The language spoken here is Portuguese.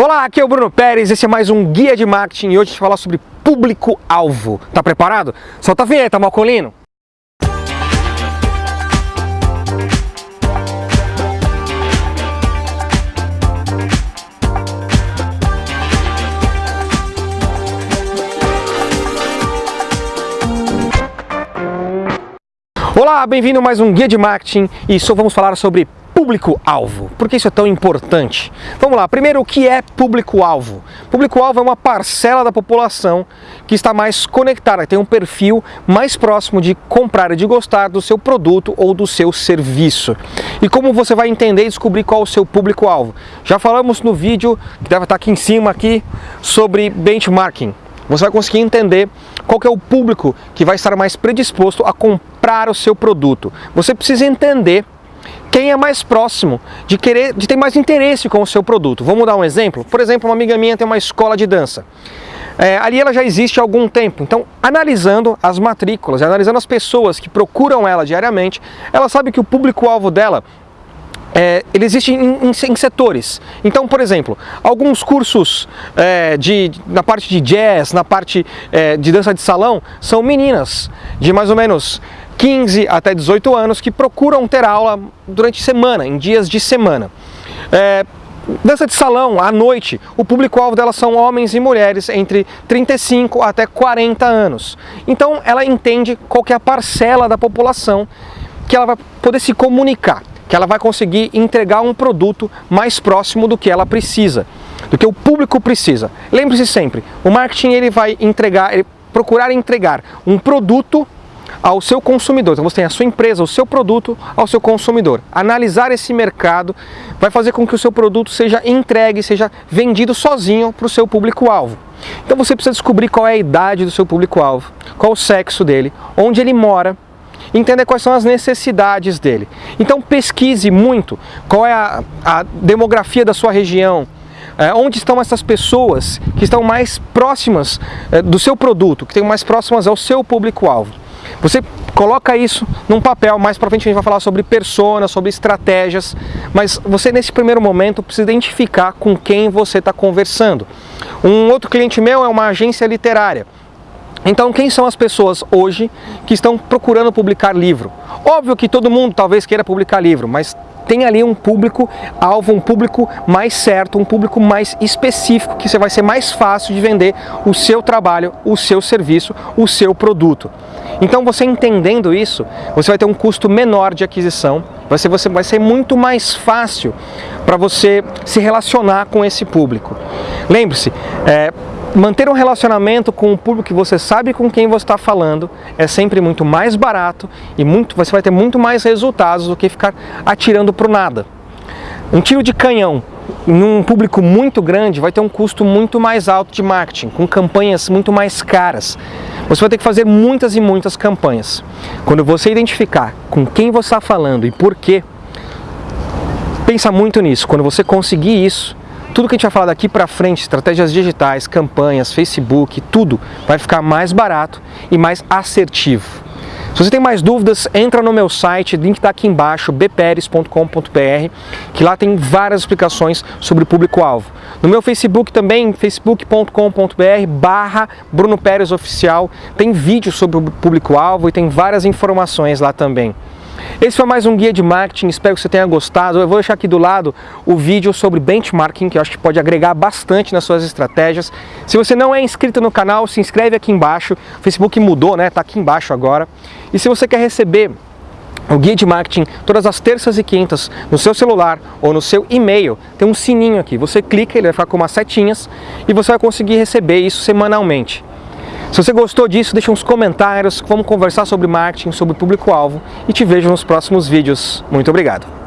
Olá, aqui é o Bruno Pérez, esse é mais um Guia de Marketing e hoje a gente vai falar sobre público-alvo. Tá preparado? Solta a vinheta, Malcolino! Olá, bem-vindo a mais um Guia de Marketing e só vamos falar sobre público-alvo. Por que isso é tão importante? Vamos lá, primeiro o que é público-alvo? Público-alvo é uma parcela da população que está mais conectada, tem um perfil mais próximo de comprar e de gostar do seu produto ou do seu serviço. E como você vai entender e descobrir qual é o seu público-alvo? Já falamos no vídeo, que deve estar aqui em cima aqui, sobre benchmarking. Você vai conseguir entender qual é o público que vai estar mais predisposto a comprar o seu produto. Você precisa entender quem é mais próximo de querer, de ter mais interesse com o seu produto. Vamos dar um exemplo? Por exemplo, uma amiga minha tem uma escola de dança. É, ali ela já existe há algum tempo, então analisando as matrículas, analisando as pessoas que procuram ela diariamente, ela sabe que o público-alvo dela é, ele existe em, em, em, setores. Então, por exemplo, alguns cursos é, de, na parte de jazz, na parte é, de dança de salão, são meninas de mais ou menos 15 até 18 anos que procuram ter aula durante semana, em dias de semana. É, dança de salão, à noite, o público-alvo delas são homens e mulheres entre 35 até 40 anos. Então ela entende qual é a parcela da população que ela vai poder se comunicar, que ela vai conseguir entregar um produto mais próximo do que ela precisa, do que o público precisa. Lembre-se sempre, o marketing ele vai entregar, ele procurar entregar um produto ao seu consumidor. Então você tem a sua empresa, o seu produto ao seu consumidor. Analisar esse mercado vai fazer com que o seu produto seja entregue, seja vendido sozinho para o seu público-alvo. Então você precisa descobrir qual é a idade do seu público-alvo, qual o sexo dele, onde ele mora, entender quais são as necessidades dele. Então pesquise muito qual é a, a demografia da sua região, é, onde estão essas pessoas que estão mais próximas é, do seu produto, que estão mais próximas ao seu público-alvo. Você coloca isso num papel, mais para frente a gente vai falar sobre personas, sobre estratégias, mas você nesse primeiro momento precisa identificar com quem você está conversando. Um outro cliente meu é uma agência literária. Então, quem são as pessoas hoje que estão procurando publicar livro? Óbvio que todo mundo talvez queira publicar livro, mas tem ali um público alvo, um público mais certo, um público mais específico, que você vai ser mais fácil de vender o seu trabalho, o seu serviço, o seu produto. Então você entendendo isso, você vai ter um custo menor de aquisição, vai ser, você, vai ser muito mais fácil para você se relacionar com esse público. Lembre-se, é, manter um relacionamento com o público que você sabe com quem você está falando é sempre muito mais barato e muito, você vai ter muito mais resultados do que ficar atirando para o nada. Um tiro de canhão num público muito grande vai ter um custo muito mais alto de marketing, com campanhas muito mais caras. Você vai ter que fazer muitas e muitas campanhas. Quando você identificar com quem você está falando e por quê, pensa muito nisso. Quando você conseguir isso, tudo que a gente vai falar daqui para frente, estratégias digitais, campanhas, Facebook, tudo vai ficar mais barato e mais assertivo. Se você tem mais dúvidas, entra no meu site, link está aqui embaixo, bperes.com.br, que lá tem várias explicações sobre o público-alvo. No meu Facebook também, facebook.com.br barra Bruno Pérez Oficial, tem vídeo sobre o público-alvo e tem várias informações lá também. Esse foi mais um guia de marketing, espero que você tenha gostado. Eu vou deixar aqui do lado o vídeo sobre benchmarking, que eu acho que pode agregar bastante nas suas estratégias. Se você não é inscrito no canal, se inscreve aqui embaixo. O Facebook mudou, né? Tá aqui embaixo agora. E se você quer receber o guia de marketing todas as terças e quintas no seu celular ou no seu e-mail, tem um sininho aqui. Você clica, ele vai ficar com umas setinhas e você vai conseguir receber isso semanalmente. Se você gostou disso, deixa uns comentários, vamos conversar sobre marketing, sobre público-alvo e te vejo nos próximos vídeos. Muito obrigado!